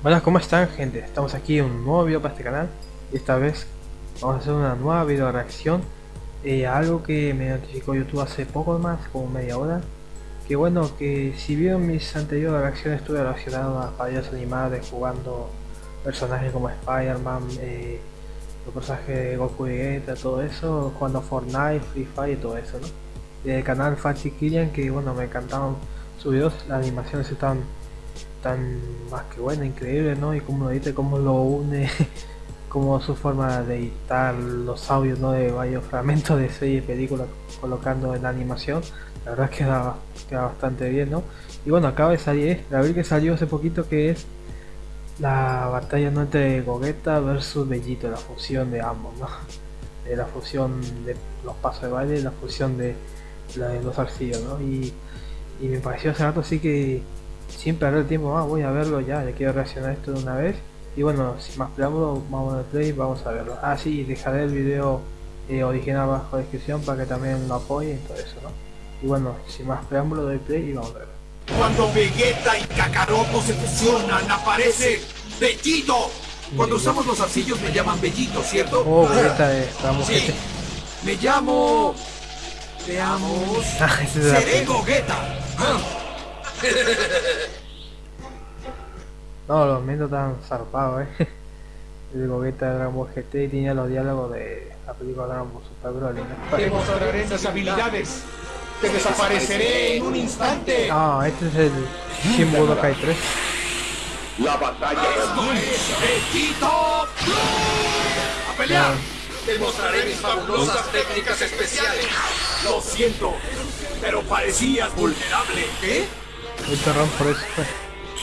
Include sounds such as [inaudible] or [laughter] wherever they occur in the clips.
Buenas, ¿cómo están gente? Estamos aquí en un nuevo video para este canal y esta vez vamos a hacer una nueva video reacción eh, a algo que me notificó YouTube hace poco más, como media hora que bueno, que si vieron mis anteriores reacciones estuve relacionado a fallas animadas jugando personajes como Spider-Man, eh, los personajes de Goku y Vegeta, todo eso, jugando Fortnite, Free Fire y todo eso, ¿no? Y el canal Fachi Killian que bueno, me encantaban sus videos, las animaciones están tan más que buena, increíble, ¿no? Y como lo dice, cómo lo une, [laughs] como su forma de editar los audios, ¿no? De varios fragmentos de serie y película colocando en la animación, la verdad queda, queda bastante bien, ¿no? Y bueno, acaba de salir, la verdad que salió hace poquito que es la batalla ¿no? entre Gogeta versus Bellito, la fusión de ambos, ¿no? De la fusión de los pasos de baile la fusión de, los arcillos, ¿no? Y me pareció hace rato así que sin perder tiempo más, voy a verlo ya, ya quiero reaccionar esto de una vez. Y bueno, sin más preámbulo, vamos a play vamos a verlo. Ah, sí, dejaré el video eh, original bajo la descripción para que también lo apoyen y todo eso, ¿no? Y bueno, sin más preámbulo, doy play y vamos a verlo. Cuando Vegeta y Kakaroto se fusionan, aparece Bellito. Cuando usamos los arcillos me llaman Bellito, ¿cierto? Oh, Vegeta, estamos sí. Me llamo... Veamos... Seré Gogeta. No, los mentos están zarpados, eh. [laughs] El Gogeta de Dragon Ball GT y tenía los diálogos de la película Dragon Ball Super Broly. ¿no? [laughs] Te mostraré mis habilidades. Te desapareceré en un instante. Ah, este es el Shin Budokai 3. La batalla es Vegito ¡A pelear! Te mostraré mis fabulosas técnicas especiales. Lo siento, pero parecías vulnerable. ¿Qué? Perdón por eso.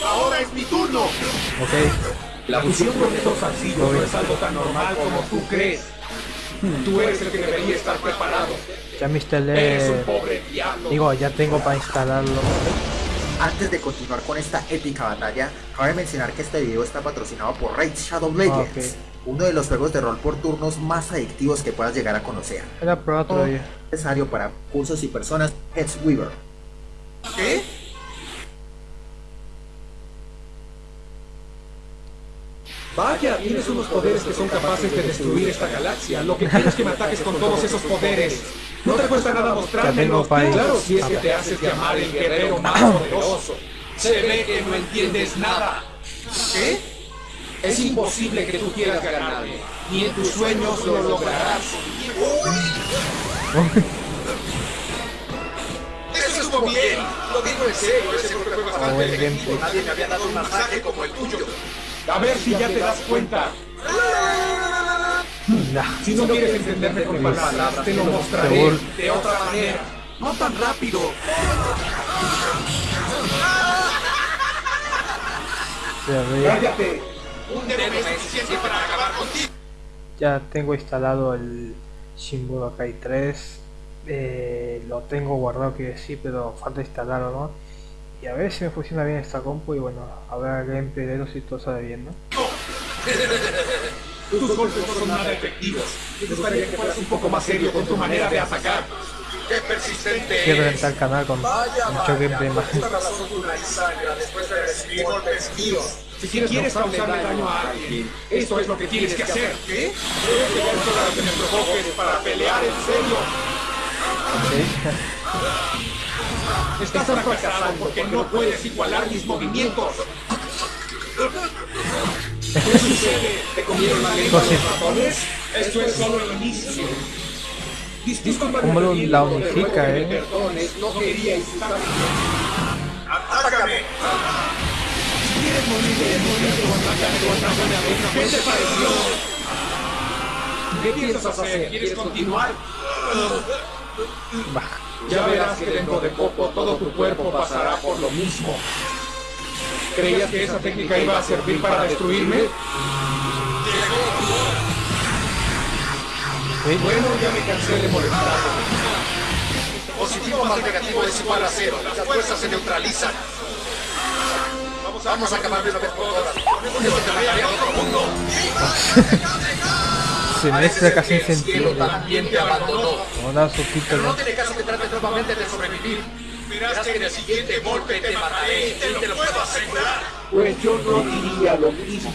Ahora es mi turno. Ok. La fusión de dos arcillos no es algo tan normal como tú crees. Tú eres el que debería estar preparado. Ya me instalé. un pobre diablo. Digo, ya tengo para instalarlo. Antes de continuar con esta épica batalla, cabe mencionar que este video está patrocinado por Raid Shadow Legends, uno de los juegos de rol por turnos más adictivos que puedas llegar a conocer. Era prueba todavía. Necesario para cursos y personas, Heads Weaver. ¿Qué? Vaya, tienes unos poderes que son capaces de destruir esta galaxia. Lo que quiero es que me ataques con todos esos poderes. No te cuesta nada mostrármelos. Claro, si es que te haces llamar el guerrero más poderoso. Se ve que no entiendes nada. ¿Qué? Es imposible que tú quieras ganarme. Ni en tus sueños lo lograrás. Eso estuvo bien. Lo digo en serio. Ese fue bastante Nadie me había dado un masaje como el tuyo. A ver si ya te das cuenta. Si no quieres entenderme con palabras, te lo mostraré de otra manera. No tan rápido. Cállate. Un dedo es suficiente para acabar contigo. Ya tengo instalado el Shin Budokai 3. Eh, lo tengo guardado que sí, pero falta instalarlo, ¿no? Y a ver si me funciona bien esta compu y bueno, a ver gameplay de si todo sale bien, ¿no? Tus golpes no son nada efectivos. Me gustaría que fueras un poco más serio con tu manera de atacar. ¡Qué persistente Quiero reventar el canal con mucho gameplay más. Si quieres, quieres causarle daño a alguien, esto es lo que tienes que hacer. ¿Qué? Debes llegar a que me provoques para pelear en serio. [laughs] Estás fracasado porque no puedes igualar mis movimientos. ¿Qué sucede? ¿Te comieron la lengua los ratones? Esto es solo el inicio. Disculpa ¿Cómo lo, la unifica, eh? Perdones, no quería estar ¡Atácame! Quieres morir, quieres morir. ¿Qué te pareció? ¿Qué piensas hacer? ¿Quieres continuar? Baja. Ya verás que dentro de poco todo tu cuerpo pasará por lo mismo. ¿Creías que esa técnica iba a servir para destruirme? Bueno, ya me cansé de molestarte. Positivo más negativo es igual a cero. Las fuerzas se neutralizan. Vamos a acabar de una vez por todas. otro mundo. [laughs] Se mezcla casi sentido. También te abandonó. Hola, Sofito. Pero no tiene caso que trates nuevamente de sobrevivir. Verás que en el siguiente golpe te mataré y te lo puedo asegurar. Pues yo no diría lo mismo.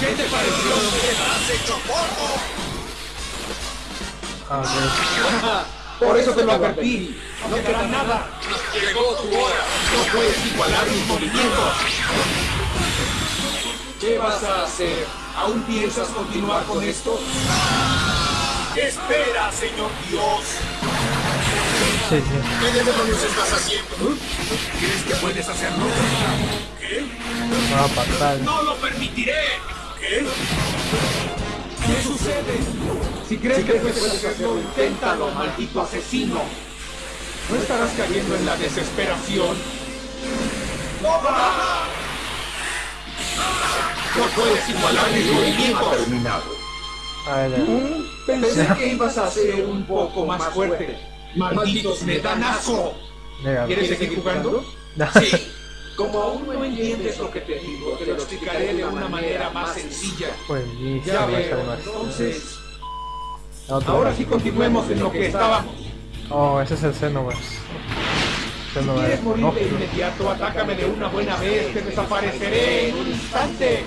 ¿Qué te pareció? ¡Te has hecho polvo! Ah, ok. Por eso te lo advertí. No te hará nada. Llegó tu hora. No puedes igualar mis movimientos. ¿Qué vas a hacer? ¿Aún piensas continuar con esto? Espera, señor Dios. Sí. ¿Qué demonios estás haciendo? ¿Crees que puedes hacerlo? ¿Qué? Ah, fatal. ¡No lo permitiré! ¿Qué? ¿Qué sucede? Si crees que puedes hacerlo, inténtalo, maldito asesino. ¿No estarás cayendo en la desesperación? ¡Toma! No puedes igualar mis movimientos. Terminado. Pensé que ibas a ser un poco más fuerte. Malditos me dan asco. Venga, ¿Quieres seguir jugando? Sí. Como aún no entiendes lo que te digo, te lo explicaré de una manera más sencilla. Buenísimo, Ya veo, entonces... Otra Ahora vez. sí continuemos en lo que estábamos. Oh, ese es el Xenoverse. Si quieres morir de inmediato, atácame de una buena vez, te desapareceré en un instante.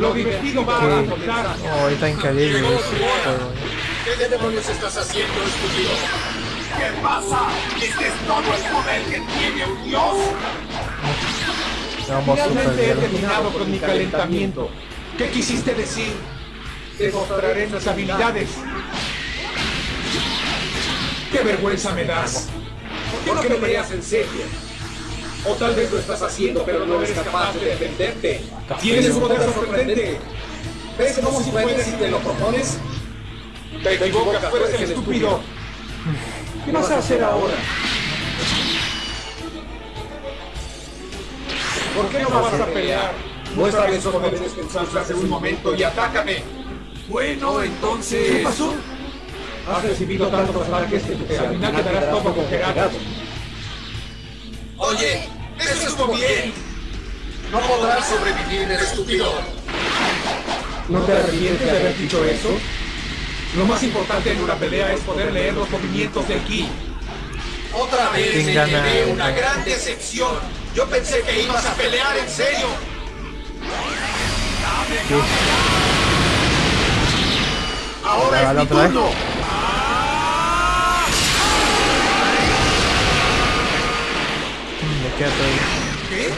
Lo divertido va a resultar. Oh, ahorita increíble tu hora. Pero, ¿Qué demonios estás haciendo, estúpido? ¿Qué pasa? ¿Este es todo el poder que tiene un dios? Vamos Finalmente he terminado con mi calentamiento. ¿Qué quisiste decir? Te mostraré mis habilidades. ¡Qué vergüenza me das! ¿Por qué no peleas en serio? O tal vez lo estás haciendo, pero no eres capaz de defenderte. Tienes un poder sorprendente. ¿Ves cómo si puedes si te lo propones? Te equivocas, tú eres el estúpido. ¿Qué vas a hacer ahora? ¿Por qué no vas a pelear? Muéstrame esos poderes que usaste hace un momento y atácame. Bueno, entonces... ¿Qué pasó? Has recibido tantos ataques que al final quedarás todo congelado. Oye, eso estuvo bien. No podrás sobrevivir, estúpido. ¿No te arrepientes de haber dicho eso? Lo más importante en una pelea es poder leer los movimientos del ki. Otra vez ¿Quién me llevé una gran decepción. Yo pensé que ibas a pelear en serio. Ahora ¿La es mi turno. ¿Qué?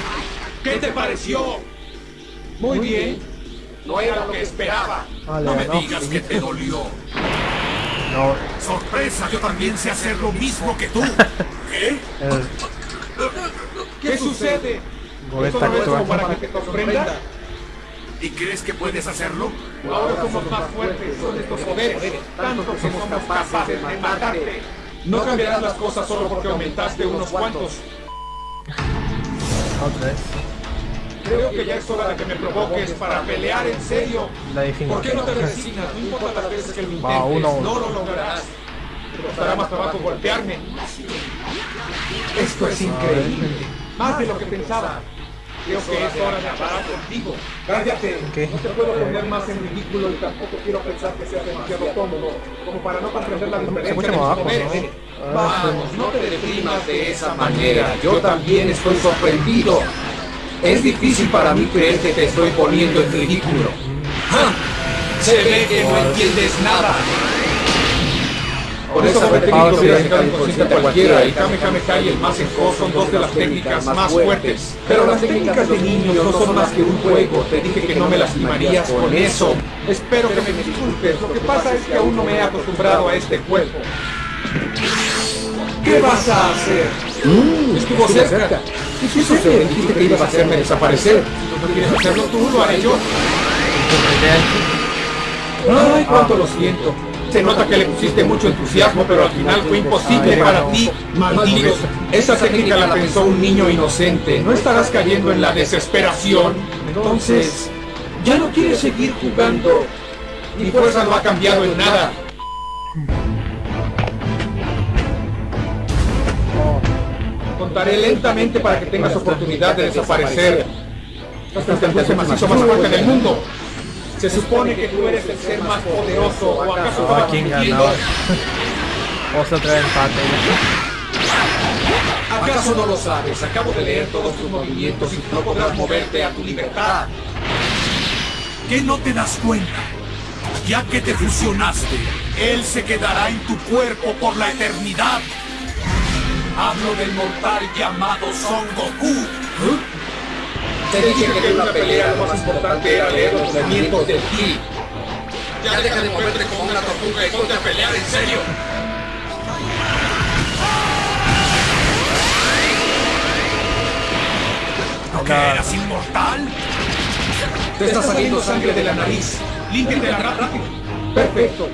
¿Qué te pareció? Muy bien. No era lo que esperaba. Vale, no me no. digas que te dolió. No, Sorpresa, yo también sé hacer lo mismo que tú. [laughs] ¿Qué? ¿Qué sucede? ¿Esto no es como para que te sorprenda? ¿Y crees que puedes hacerlo? Ahora somos más fuertes con estos poderes, tanto que somos capaces de matarte. No cambiarás las cosas solo porque aumentaste unos cuantos. Otra vez. Creo que ya es hora de que me provoques para pelear en serio. La definición. ¿Por qué no te resignas? No importa las veces que lo intentes, Va, uno uno. no lo lograrás. Te costará más trabajo golpearme. Esto es increíble. Más de lo que pensaba. Creo que es hora de acabar contigo. Cállate. ¿Qué? No te puedo poner más en ridículo y tampoco quiero pensar que seas demasiado cómodo como para no comprender la diferencia de abajo, poderes. Vamos, no te deprimas de esa manera. Yo también estoy sorprendido. Es difícil para mí creer que te estoy poniendo en ridículo. ¡Ja! Se ve que no entiendes nada. Por esa técnica hubiera sacado inconsciente a cualquiera y Kame Kame Kai y el Masenko son dos de las técnicas más fuertes. Pero las técnicas de niños no son más que un juego. Te dije que no me lastimarías con eso. Espero que me disculpes. Lo que pasa es que aún no me he acostumbrado a este cuerpo. ¿Qué vas a hacer? Estuvo cerca. ¿Qué sucede? Dijiste que ibas a hacerme desaparecer. Si no quieres hacerlo tú, lo haré yo. Ay, cuánto lo siento. Se nota que le pusiste mucho entusiasmo, pero al final fue imposible para ti. Maldito. Esa técnica la pensó un niño inocente. No estarás cayendo en la desesperación. Entonces, ya no quieres seguir jugando. Mi fuerza no ha cambiado en nada. Contaré lentamente para que tengas oportunidad de desaparecer. Hasta el macizo más fuerte del mundo. Se supone que tú eres el ser más poderoso, o acaso estaba ¿quién ganaba? Vamos a traer empate. ¿Acaso no lo sabes? Acabo de leer todos tus movimientos y no podrás moverte a tu libertad. ¿Qué no te das cuenta? Ya que te fusionaste, él se quedará en tu cuerpo por la eternidad. Hablo del mortal llamado Son Goku. Te dije que en una pelea lo más importante era leer los movimientos del ki. Ya deja de moverte como una tortuga y ponte a pelear en serio. ¿No que eras inmortal? Te está saliendo sangre de la nariz. Límpiate rápido. Perfecto.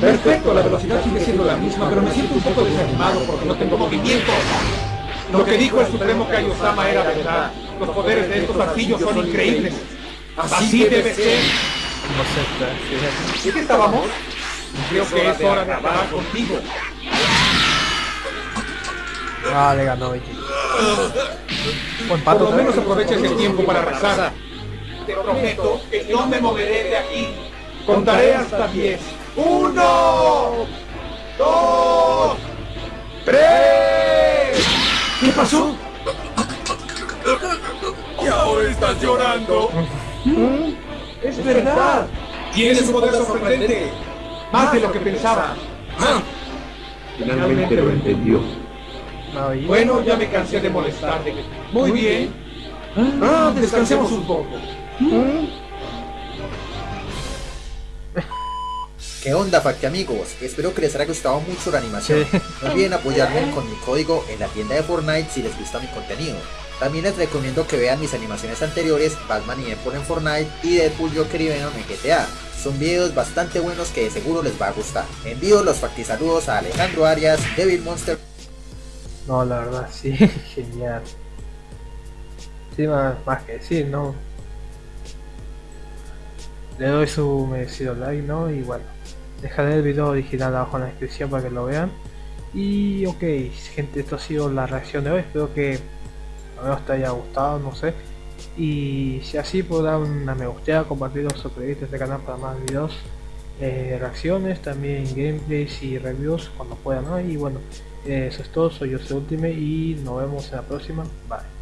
Perfecto, la velocidad sigue siendo la misma, pero me siento un poco desanimado porque no tengo movimiento. Lo que dijo el Supremo Kaiosama era verdad. Los poderes de estos arcillos son increíbles. Así debe ser. No sé, ¿Y qué estábamos? Creo que es hora de acabar contigo. Ah, le ganó Vicky. Por lo menos aproveches el tiempo para rezar. Te prometo que no me moveré de aquí. Contaré hasta 10. ¡Uno! ¡Dos! ¡Tres! ¿Qué pasó? Y ahora estás llorando. ¡Es verdad! Tienes un poder sorprendente. Más de lo que pensaba. Finalmente lo entendió. Bueno, ya me cansé de molestarte. Muy bien. Ah, descansemos un poco. ¿Qué onda, Facti amigos? Espero que les haya gustado mucho la animación. Sí. No olviden apoyarme con mi código en la tienda de Fortnite si les gusta mi contenido. También les recomiendo que vean mis animaciones anteriores, Batman y Deadpool en Fortnite y Deadpool Joker y Venom en GTA. Son videos bastante buenos que de seguro les va a gustar. Envío los facti saludos a Alejandro Arias, Devil Monster No, la verdad, sí, [laughs] genial. Sí, más, más que decir, ¿no? Le doy su merecido like, ¿no? Y bueno, dejaré el video original abajo en la descripción para que lo vean. Y ok, gente, esto ha sido la reacción de hoy. Espero que menos te haya gustado, no sé. Y si así, puedo dar una me gusta, compartirlo, suscribirte a este canal para más videos, eh, reacciones, también gameplays y reviews cuando pueda, ¿no? Y bueno, eh, eso es todo, soy yo, Ultime y nos vemos en la próxima. Bye.